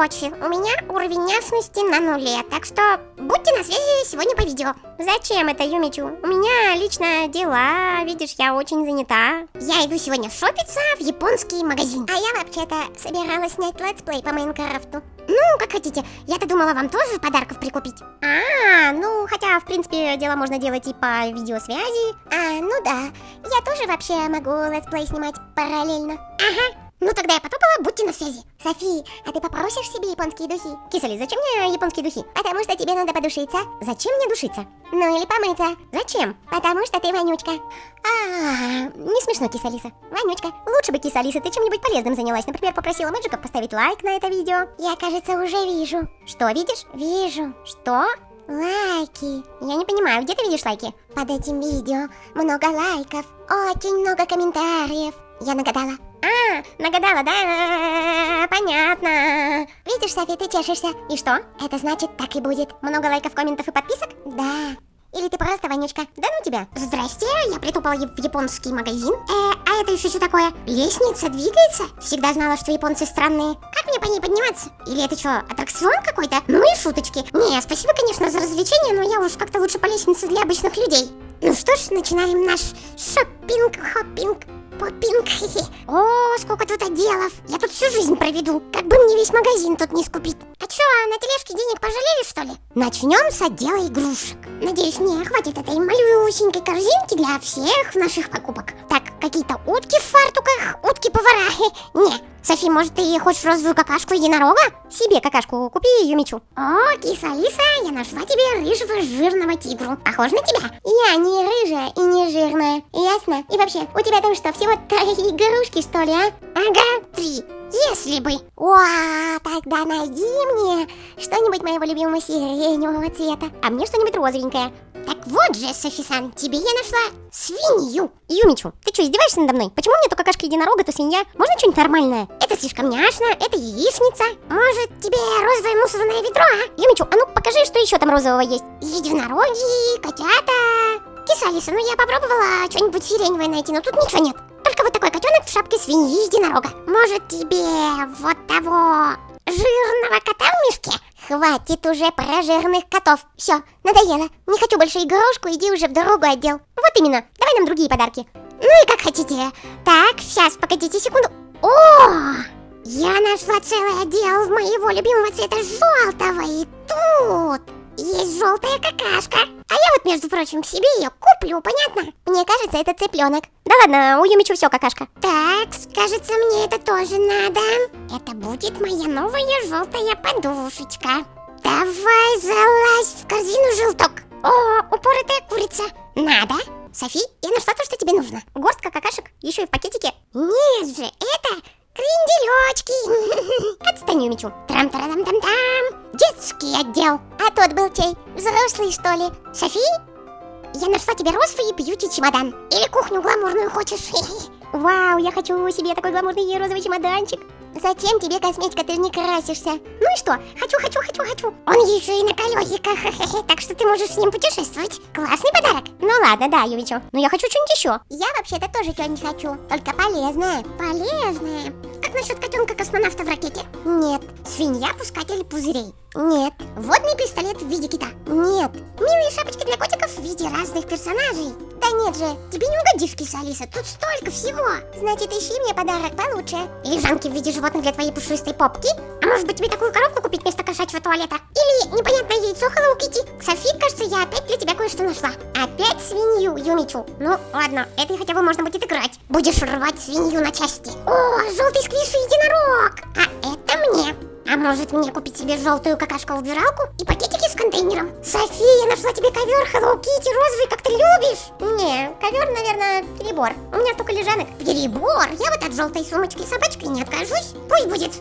Короче, у меня уровень ясности на нуле, так что будьте на связи сегодня по видео. Зачем это, Юмичу? У меня лично дела, видишь, я очень занята. Я иду сегодня шопиться в японский магазин. А я вообще-то собиралась снять летсплей по Майнкрафту. Ну, как хотите. Я-то думала вам тоже подарков прикупить. А, ну, хотя, в принципе, дело можно делать и по видеосвязи. А, ну да. Я тоже вообще могу летсплей снимать параллельно. Ага. Ну тогда я потопала, будьте на связи. Софи, а ты попросишь себе японские духи? Кисали, зачем мне японские духи? Потому что тебе надо подушиться. Зачем мне душиться? Ну или помыться. Зачем? Потому что ты вонючка. А, не смешно, кисалиса. Вонючка. Лучше бы, кисалиса, ты чем-нибудь полезным занялась. Например, попросила мэджиков поставить лайк на это видео. Я, кажется, уже вижу. Что видишь? Вижу. Что? Лайки. Я не понимаю, где ты видишь лайки? Под этим видео много лайков, очень много комментариев. Я нагадала. А, нагадала, да? Понятно. Видишь, Софи, ты чешешься. И что? Это значит, так и будет. Много лайков, комментов и подписок? Да. Или ты просто вонючка? Да ну тебя. Здрасте, я притопала в японский магазин. Э, а это еще что такое? Лестница двигается? Всегда знала, что японцы странные. Как мне по ней подниматься? Или это что, аттракцион какой-то? Ну и шуточки. Не, спасибо, конечно, за развлечение, но я уж как-то лучше по лестнице для обычных людей. Ну что ж, начинаем наш шоппинг-хоппинг попинг. О, сколько тут отделов. Я тут всю жизнь проведу. Как бы мне весь магазин тут не скупить. Чё, на тележке денег пожалели, что ли? Начнем с отдела игрушек. Надеюсь, мне хватит этой малюсенькой корзинки для всех наших покупок. Так, какие-то утки в фартуках, утки-повара. Не, Софи, может, ты хочешь розовую какашку единорога? Себе какашку купи, Юмичу. О, киса Алиса, я нашла тебе рыжего жирного тигру. Похож на тебя? Я не рыжая и не жирная, ясно? И вообще, у тебя там что, всего три игрушки, что ли, а? Ага, три. Если бы. О, тогда найди мне что-нибудь моего любимого сиреневого цвета. А мне что-нибудь розовенькое. Так вот же, Софи-сан, тебе я нашла свинью. Юмичу, ты что, издеваешься надо мной? Почему мне только кашка единорога, то свинья? Можно что-нибудь нормальное? Это слишком няшно, это яичница. Может, тебе розовое мусорное ведро, а? Юмичу, а ну покажи, что еще там розового есть. Единороги, котята. Киса Алиса, ну я попробовала что-нибудь сиреневое найти, но тут ничего нет. Только вот такой котенок в шапке свиньи единорога. Может тебе вот того жирного кота в мешке? Хватит уже про жирных котов. Все, надоело. Не хочу больше игрушку, иди уже в другой отдел. Вот именно. Давай нам другие подарки. Ну и как хотите. Так, сейчас, погодите секунду. О! Я нашла целый отдел моего любимого цвета желтого. И тут есть желтая какашка. А я вот, между прочим, себе ее куплю, понятно? Мне кажется, это цыпленок. Да ладно, у Юмичу все какашка. Так, кажется, мне это тоже надо. Это будет моя новая желтая подушечка. Давай залазь в корзину желток. О, упоротая курица. Надо. Софи, я нашла то, что тебе нужно. Горстка какашек, еще и в пакетике. Нет же, это кренделечки. Отстань, Юмичу. Трам-тарам-там-там. Детский отдел. Тот был чей? Взрослый, что ли? Софи? Я нашла тебе розовый бьюти чемодан. Или кухню гламурную хочешь? Вау, я хочу себе такой гламурный розовый чемоданчик. Зачем тебе косметика, ты же не красишься? Ну и что? Хочу, хочу, хочу, хочу. Он еще и на колесиках, так что ты можешь с ним путешествовать. Классный подарок. Ну ладно, да, Ювичу. Но я хочу что-нибудь еще. Я вообще-то тоже что-нибудь хочу, только полезное. Полезное? Как насчет котенка-космонавта в ракете? Нет. Свинья-пускатель пузырей? Нет. Водный пистолет в виде кита? Нет. Милые шапочки для котиков в виде разных персонажей? Да нет же, тебе не угодишь, киса Алиса, тут столько всего. Значит, ищи мне подарок получше. Лежанки в виде животных для твоей пушистой попки? А может быть тебе такую коробку купить вместо кошачьего туалета? Или непонятное яйцо Hello Kitty? Софи, кажется, я опять для тебя кое-что нашла. Опять свинью, Юмичу. Ну, ладно, это хотя бы можно будет играть. Будешь рвать свинью на части. О, желтый сквиш единорог. А это мне. А может мне купить себе желтую какашку-убиралку и пакетики с контейнером? София, нашла тебе ковер Hello Kitty розовый, как ты любишь. Не, ковер, наверное, перебор. У меня столько лежанок. Перебор? Я вот от желтой сумочки собачкой не откажусь. Пусть будет.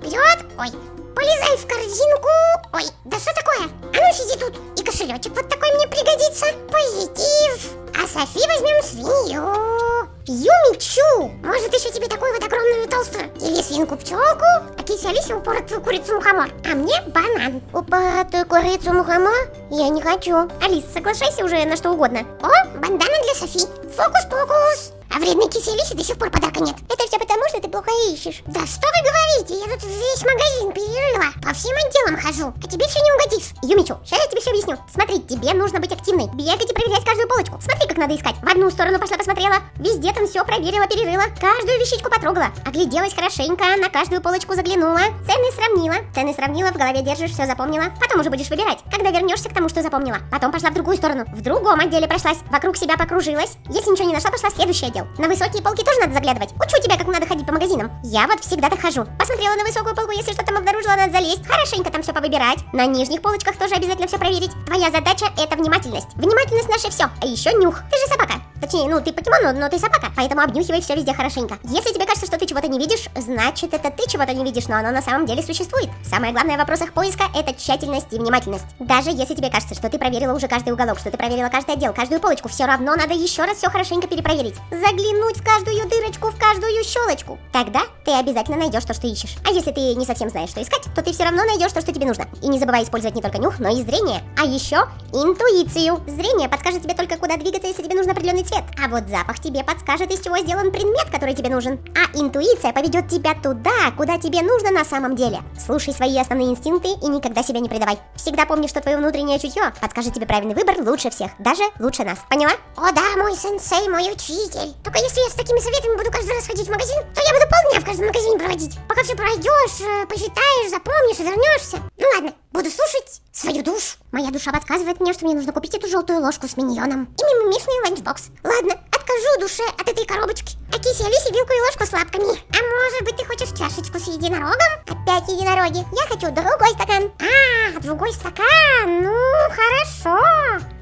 Вперед! Ой, полезай в корзинку. Ой, да что такое? А ну сиди тут. И кошелечек вот такой мне пригодится. Позитив. А Софи возьмем свинью. Юмичу! Может еще тебе такую вот огромную толстую? Или свинку-пчелку? А кисе Алисе упоротую курицу-мухомор. А мне банан. Упоротую курицу-мухомор? Я не хочу. Алис, соглашайся уже на что угодно. О, бандана для Софи. Фокус-покус. А вредной кисе Алисе до сих пор подарка нет. Это все потому, что ты плохо ищешь. Да что вы говорите? Я тут весь магазин перерыла. По всем отделам хожу, а тебе все не угодишь. Юмичу, сейчас я тебе все объясню. Смотри, тебе нужно быть активной. Бегать и проверять каждую полочку. Смотри, как надо искать. В одну сторону пошла посмотрела, везде там все проверила, перерыла, каждую вещичку потрогала, огляделась хорошенько, на каждую полочку заглянула, цены сравнила, цены сравнила, в голове держишь, все запомнила. Потом уже будешь выбирать, когда вернешься к тому, что запомнила. Потом пошла в другую сторону, в другом отделе прошлась, вокруг себя покружилась. Если ничего не нашла, пошла в следующий отдел. На высокие полки тоже надо заглядывать. Учу тебя, как надо ходить по магазинам. Я вот всегда так хожу. Посмотрела на высокую полку, если что там обнаружила, надо залезть, хорошенько там все повыбирать. На нижних полочках тоже обязательно все проверить. Твоя задача это внимательность. Внимательность наше все, а еще нюх. Ты же собака. Точнее, ну ты покемон, но, но ты собака, поэтому обнюхивай все везде хорошенько. Если тебе кажется, что ты чего-то не видишь, значит это ты чего-то не видишь, но оно на самом деле существует. Самое главное в вопросах поиска это тщательность и внимательность. Даже если тебе кажется, что ты проверила уже каждый уголок, что ты проверила каждый отдел, каждую полочку, все равно надо еще раз все хорошенько перепроверить. Заглянуть в каждую дырочку, в каждую щелочку. Тогда ты обязательно найдешь то, что ищешь. А если ты не совсем знаешь, что искать, то ты все равно найдешь то, что тебе нужно. И не забывай использовать не только нюх, но и зрение. А еще интуицию. Зрение подскажет тебе только, куда двигаться, если тебе нужен определенный цвет. А вот запах тебе подскажет, из чего сделан предмет, который тебе нужен. А интуиция поведет тебя туда, куда тебе нужно на самом деле. Слушай свои основные инстинкты и никогда себя не предавай. Всегда помни, что твое внутреннее чутье подскажет тебе правильный выбор лучше всех, даже лучше нас. Поняла? О да, мой сенсей, мой учитель. Только если я с такими советами буду каждый раз ходить в магазин, то я буду полдня в каждом магазине проводить. Пока все пройдешь, э, посчитаешь, запомнишь и вернешься. Ну ладно, буду слушать свою душу. Моя душа подсказывает мне, что мне нужно купить эту желтую ложку с миньоном и мимимишный ланчбокс. Ладно, откажу душе от этой коробочки. А кисе Алисе вилку и ложку с лапками. А может быть ты хочешь чашечку с единорогом? Опять единороги. Я хочу другой стакан. А, другой стакан. Ну, хорошо.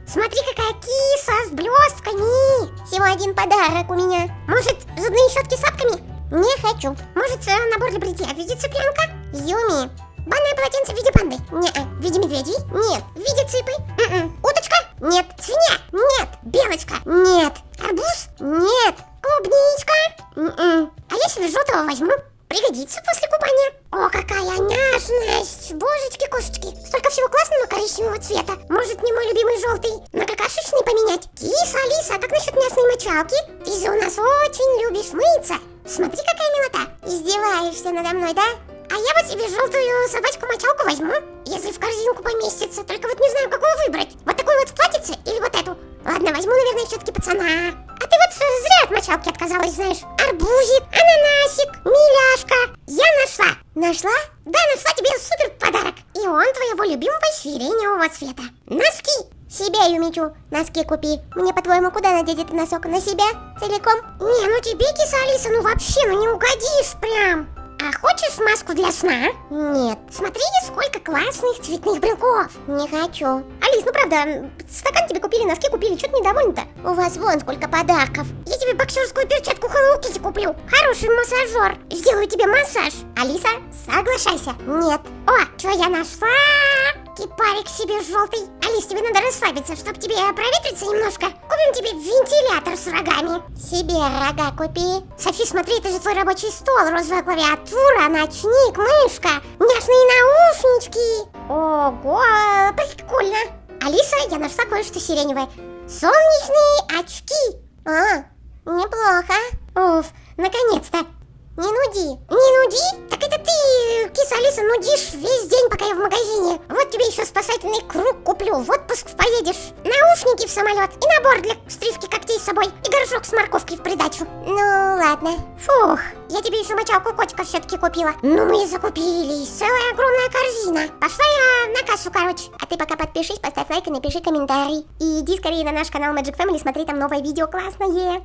Смотри, какая киса с блестками. Всего один подарок у меня. Может, зубные щетки с лапками? Не хочу. Может, набор для бритья в виде цыпленка? Юми, Банное полотенце в виде панды? Не. В виде медведей? Нет. В виде цыпы? М-м. Уточка? Нет. Свинья? Нет. Белочка? Нет. Арбуз? Нет. Клубничка? М-м. А я себе желтого возьму. Пригодится после купания. О, какая няшность! Божечки-кошечки. Столько всего классного коричневого цвета. Может, не мой любимый желтый на какашечный поменять? Киса, Алиса, а как насчет мясной мочалки? Ты же у нас очень любишь мыться. Смотри, какая милота. Издеваешься надо мной, да? А я вот себе желтую собачку-мочалку возьму, если в корзинку поместится. Только вот не знаю, какую выбрать. Вот такую вот платьице или вот эту? Ладно, возьму, наверное, все-таки пацана. А ты вот зря от мочалки отказалась, знаешь. Арбузик, ананасик, миляшка. Я нашла. Нашла? Да, нашла тебе супер подарок. И он твоего любимого сиреневого цвета. Носки. Себе, Юмичу, носки купи. Мне, по-твоему, куда надеть этот носок? На себя? Целиком? Не, ну тебе, киса Алиса, ну вообще, ну не угодишь прям. А хочешь маску для сна? Нет. Смотри, сколько классных цветных брелков. Не хочу. Алис, ну правда, стакан тебе купили, носки купили, что ты недовольна-то? У вас вон сколько подарков. Я тебе боксерскую перчатку Hello куплю. Хороший массажер. Сделаю тебе массаж. Алиса, соглашайся. Нет. О, что я нашла? Кипарик себе желтый. Алис, тебе надо расслабиться, чтобы тебе проветриться немножко. Купим тебе вентилятор с рогами. Себе рога купи. Софи, смотри, это же твой рабочий стол, розовая клавиатура, ночник, мышка, няшные наушнички. Ого, прикольно. Алиса, я нашла кое-что сиреневое. Солнечные очки. А, неплохо. Уф, наконец-то. Не нуди. Не нуди? Ты, киса Алиса, нудишь весь день, пока я в магазине. Вот тебе еще спасательный круг куплю. В отпуск поедешь. Наушники в самолет. И набор для стрижки когтей с собой. И горшок с морковкой в придачу. Ну, ладно. Фух, я тебе еще мочалку котика все-таки купила. Ну, мы и закупились. Целая огромная корзина. Пошла я на кассу, короче. А ты пока подпишись, поставь лайк и напиши комментарий. И иди скорее на наш канал Magic Family, смотри там новое видео классное.